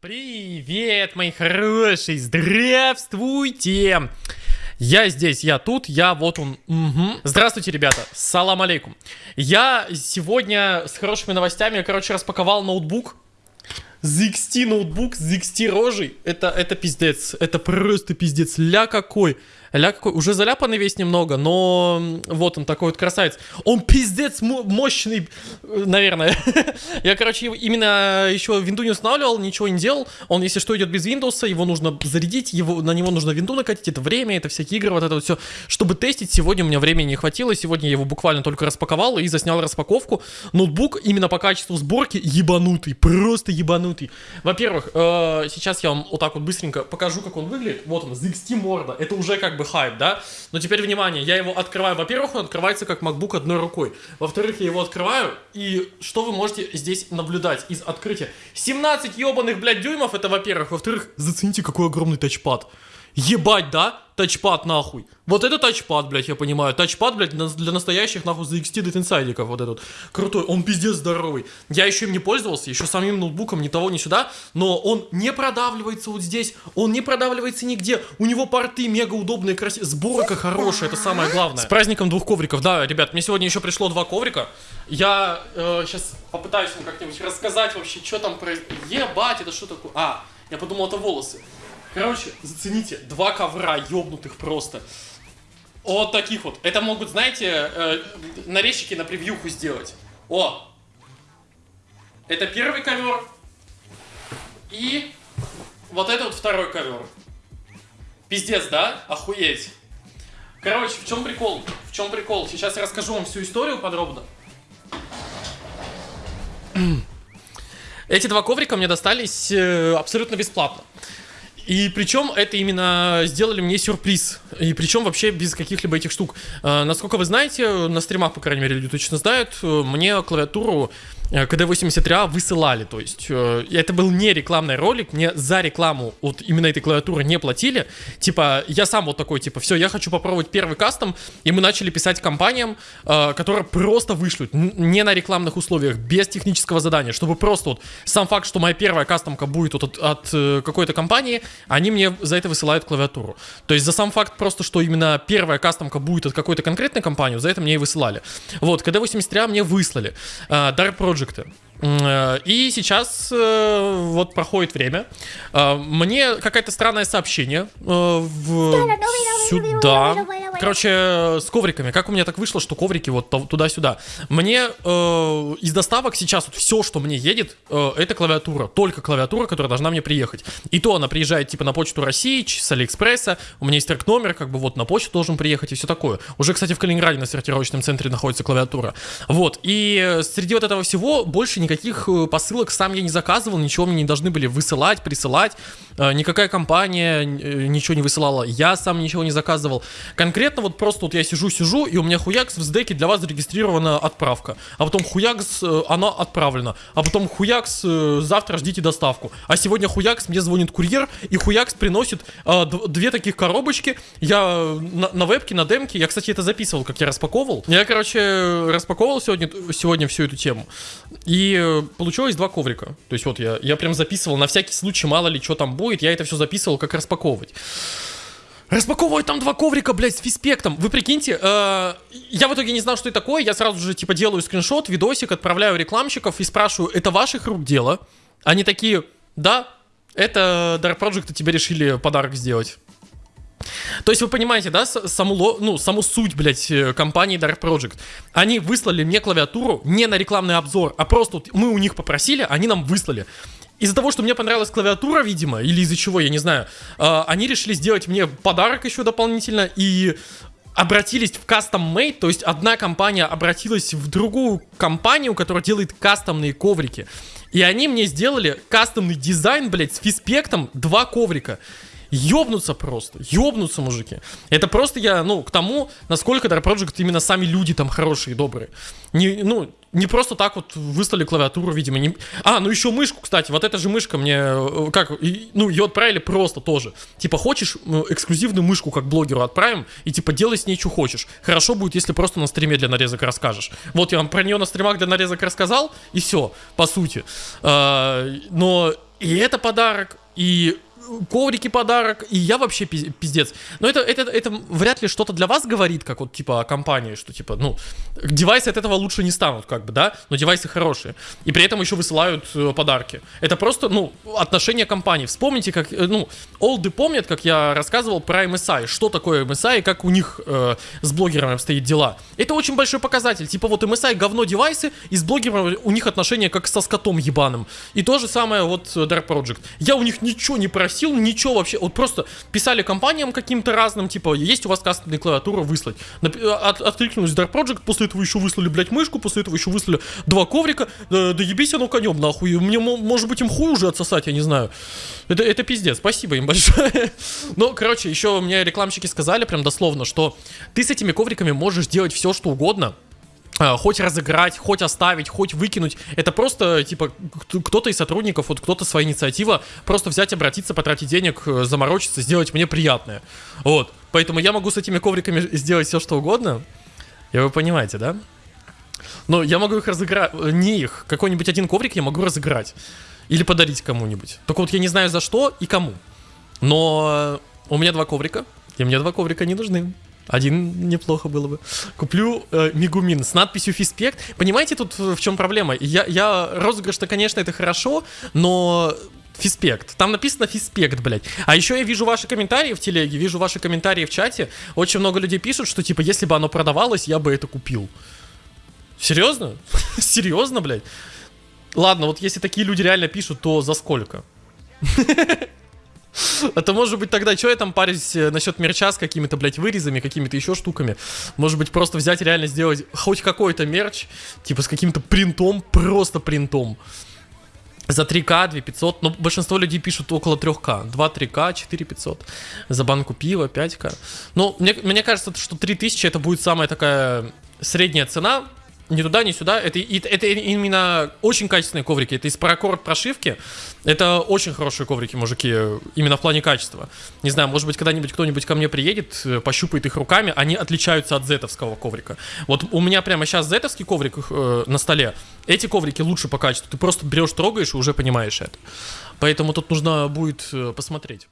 Привет, мои хорошие, здравствуйте! Я здесь, я тут, я вот он. Угу. Здравствуйте, ребята. Салам алейкум. Я сегодня с хорошими новостями, короче, распаковал ноутбук. ZXT ноутбук, ZXT рожей. Это, это пиздец. Это просто пиздец. Ля какой. Ля какой, уже заляпанный весь немного, но вот он такой вот красавец. Он пиздец мощный, наверное. Я, короче, именно еще винду не устанавливал, ничего не делал. Он, если что, идет без Windows, его нужно зарядить, его, на него нужно винду накатить, это время, это всякие игры, вот это вот все. Чтобы тестить, сегодня у меня времени не хватило, сегодня я его буквально только распаковал и заснял распаковку. Ноутбук именно по качеству сборки ебанутый, просто ебанутый. Во-первых, э, сейчас я вам вот так вот быстренько покажу, как он выглядит. Вот он, ZXT морда, это уже как бы хайп, да? Но теперь, внимание, я его открываю. Во-первых, он открывается как MacBook одной рукой. Во-вторых, я его открываю, и что вы можете здесь наблюдать из открытия? 17 ебаных, блядь, дюймов, это во-первых. Во-вторых, зацените, какой огромный тачпад. Ебать, да? Тачпад нахуй. Вот это тачпад, блядь, я понимаю. Тачпад, блядь, для настоящих, нахуй, Extended инсайдиков вот этот. Крутой, он пиздец здоровый. Я еще им не пользовался, еще самим ноутбуком, ни того, ни сюда. Но он не продавливается вот здесь, он не продавливается нигде. У него порты мега удобные, красивые. Сборка хорошая, это самое главное. С праздником двух ковриков, да, ребят, мне сегодня еще пришло два коврика. Я э, сейчас попытаюсь вам как-нибудь рассказать вообще, что там произошло. Ебать, это что такое? А, я подумал, это волосы. Короче, зацените, два ковра ёбнутых просто. Вот таких вот. Это могут, знаете, э, нарезчики на превьюху сделать. О! Это первый ковер. И вот это вот второй ковер. Пиздец, да? Охуеть. Короче, в чем прикол? В чем прикол? Сейчас я расскажу вам всю историю подробно. Эти два коврика мне достались э, абсолютно бесплатно. И причем это именно сделали мне сюрприз. И причем вообще без каких-либо этих штук. Э, насколько вы знаете, на стримах, по крайней мере, люди точно знают, э, мне клавиатуру КД-83А высылали, то есть э, это был не рекламный ролик, мне за рекламу вот именно этой клавиатуры не платили, типа я сам вот такой, типа все, я хочу попробовать первый кастом, и мы начали писать компаниям, э, которые просто вышлют, не на рекламных условиях, без технического задания, чтобы просто вот сам факт, что моя первая кастомка будет вот от, от э, какой-то компании, они мне за это высылают клавиатуру, то есть за сам факт просто, что именно первая кастомка будет от какой-то конкретной компании, за это мне и высылали. Вот, КД-83А мне выслали. Э, Dark Project проекты. Э, и сейчас э, вот проходит время. Э, мне какое-то странное сообщение в... сюда. Короче, с ковриками. Как у меня так вышло, что коврики вот туда-сюда. Мне из доставок сейчас вот все, что мне едет, это клавиатура. Только клавиатура, которая должна мне приехать. И то она приезжает типа на почту России, с Алиэкспресса. У меня есть трек номер, как бы вот на почту должен приехать и все такое. Уже, кстати, в Калининграде на сортировочном центре находится клавиатура. Вот. И среди вот этого всего больше никаких э, посылок сам я не заказывал, ничего мне не должны были высылать, присылать. Э, никакая компания э, ничего не высылала, я сам ничего не заказывал. Конкретно вот просто вот я сижу-сижу, и у меня хуякс в сдеке для вас зарегистрирована отправка. А потом хуякс, она отправлена. А потом хуякс, завтра ждите доставку. А сегодня хуякс, мне звонит курьер, и хуякс приносит две таких коробочки. Я на, на вебке, на демке, я, кстати, это записывал, как я распаковывал. Я, короче, распаковывал сегодня, сегодня всю эту тему. И э, получилось два коврика. То есть вот я, я прям записывал на всякий случай, мало ли что там будет, я это все записывал, как распаковывать. Распаковывать там два коврика, блядь, с фиспектом. Вы прикиньте, э, я в итоге не знал, что это такое. Я сразу же, типа, делаю скриншот, видосик, отправляю рекламщиков и спрашиваю, это ваших рук дело? Они такие, да, это Dark Project тебе решили подарок сделать. То есть вы понимаете, да, саму, ну, саму суть, блядь, э, компании Dark Project. Они выслали мне клавиатуру не на рекламный обзор, а просто мы у них попросили, они нам выслали. Из-за того, что мне понравилась клавиатура, видимо, или из-за чего, я не знаю, э, они решили сделать мне подарок еще дополнительно и обратились в custom made, то есть одна компания обратилась в другую компанию, которая делает кастомные коврики. И они мне сделали кастомный дизайн, блядь, с фиспектом два коврика ёбнуться просто, ёбнуться, мужики. Это просто я, ну, к тому, насколько Dark Project именно сами люди там хорошие, добрые. Не, ну, не просто так вот выслали клавиатуру, видимо. Не... А, ну еще мышку, кстати. Вот эта же мышка мне, э, как, ну, ее отправили просто тоже. Типа, хочешь эксклюзивную мышку как блогеру отправим, и типа, делай с ней, что хочешь. Хорошо будет, если просто на стриме для нарезок расскажешь. Вот я вам про нее на стримах для нарезок рассказал, и все, по сути. А, но и это подарок, и коврики подарок, и я вообще пиздец. Но это, это, это вряд ли что-то для вас говорит, как вот типа о компании, что типа, ну, девайсы от этого лучше не станут, как бы, да, но девайсы хорошие. И при этом еще высылают э, подарки. Это просто, ну, отношение компании. Вспомните, как, э, ну, олды помнят, как я рассказывал про MSI, что такое MSI как у них э, с блогерами обстоят дела. Это очень большой показатель. Типа вот MSI говно девайсы, и с блогерами у них отношения как со скотом ебаным. И то же самое вот Dark Project. Я у них ничего не просил, просил ничего вообще. Вот просто писали компаниям каким-то разным, типа, есть у вас кастомная клавиатура, выслать. От, откликнулись Dark Project, после этого еще выслали, блядь, мышку, после этого еще выслали два коврика. Да, да ебись оно конем, нахуй. Мне, может быть, им хуй уже отсосать, я не знаю. Это, это пиздец, спасибо им большое. Ну, короче, еще мне рекламщики сказали прям дословно, что ты с этими ковриками можешь делать все, что угодно, а, хоть разыграть, хоть оставить, хоть выкинуть. Это просто, типа, кто-то из сотрудников, вот кто-то своя инициатива, просто взять, обратиться, потратить денег, э, заморочиться, сделать мне приятное. Вот. Поэтому я могу с этими ковриками сделать все, что угодно. И вы понимаете, да? Но я могу их разыграть, э, не их, какой-нибудь один коврик я могу разыграть. Или подарить кому-нибудь. Только вот я не знаю за что и кому. Но у меня два коврика, и мне два коврика не нужны. Один неплохо было бы. Куплю э, Мигумин с надписью Фиспект. Понимаете, тут в чем проблема? Я, я розыгрыш-то, конечно, это хорошо, но Фиспект. Там написано Фиспект, блядь. А еще я вижу ваши комментарии в телеге, вижу ваши комментарии в чате. Очень много людей пишут, что типа, если бы оно продавалось, я бы это купил. Серьезно? Серьезно, блядь? Ладно, вот если такие люди реально пишут, то за сколько? А то, может быть, тогда что я там парюсь э, насчет мерча с какими-то, блядь, вырезами, какими-то еще штуками. Может быть, просто взять реально сделать хоть какой-то мерч, типа с каким-то принтом, просто принтом. За 3К, 2500, но большинство людей пишут около 3К. 2 3К, 4 500. За банку пива 5К. Ну, мне, мне кажется, что 3000 это будет самая такая средняя цена ни туда, ни сюда. Это, это именно очень качественные коврики. Это из паракорд прошивки. Это очень хорошие коврики, мужики, именно в плане качества. Не знаю, может быть, когда-нибудь кто-нибудь ко мне приедет, э, пощупает их руками, они отличаются от зетовского коврика. Вот у меня прямо сейчас зетовский коврик э, на столе. Эти коврики лучше по качеству. Ты просто берешь, трогаешь и уже понимаешь это. Поэтому тут нужно будет э, посмотреть.